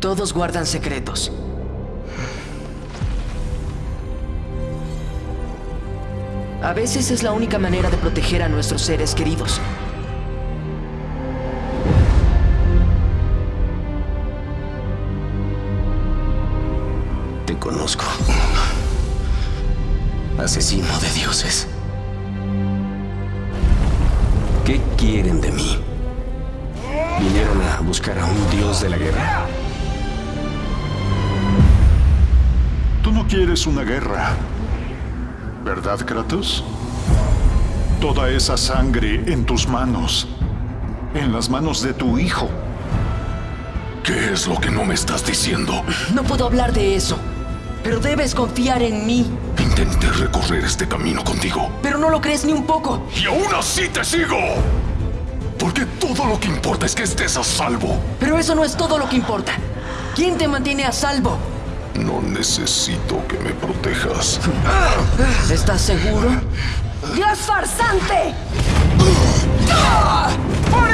Todos guardan secretos. A veces es la única manera de proteger a nuestros seres queridos. Te conozco. Asesino de dioses. ¿Qué quieren de mí? ¿Vinieron a buscar a un dios de la guerra? Tú no quieres una guerra. ¿Verdad, Kratos? Toda esa sangre en tus manos. En las manos de tu hijo. ¿Qué es lo que no me estás diciendo? No puedo hablar de eso. Pero debes confiar en mí. Intenté recorrer este camino contigo. Pero no lo crees ni un poco. ¡Y aún así te sigo! Porque todo lo que importa es que estés a salvo. Pero eso no es todo lo que importa. ¿Quién te mantiene a salvo? No necesito que me protejas. ¿Estás seguro? ¡Dios farsante! ¡Por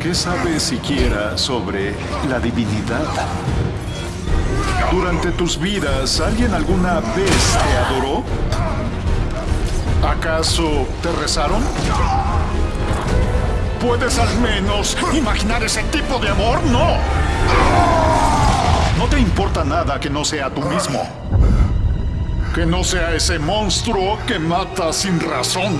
¿Qué sabes siquiera sobre la divinidad? Durante tus vidas, ¿alguien alguna vez te adoró? ¿Acaso te rezaron? ¿Puedes al menos imaginar ese tipo de amor? No. No te importa nada que no sea tú mismo. Que no sea ese monstruo que mata sin razón.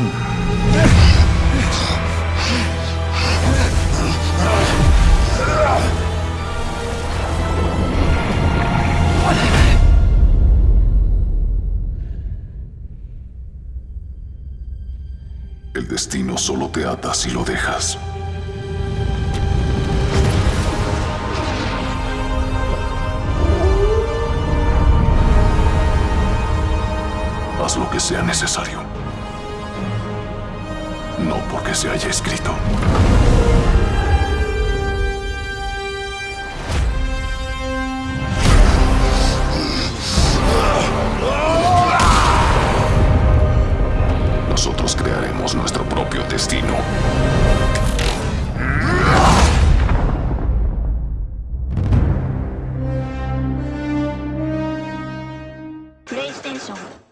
Destino solo te ata si lo dejas. Haz lo que sea necesario. No porque se haya escrito. Nosotros crearemos destino. PlayStation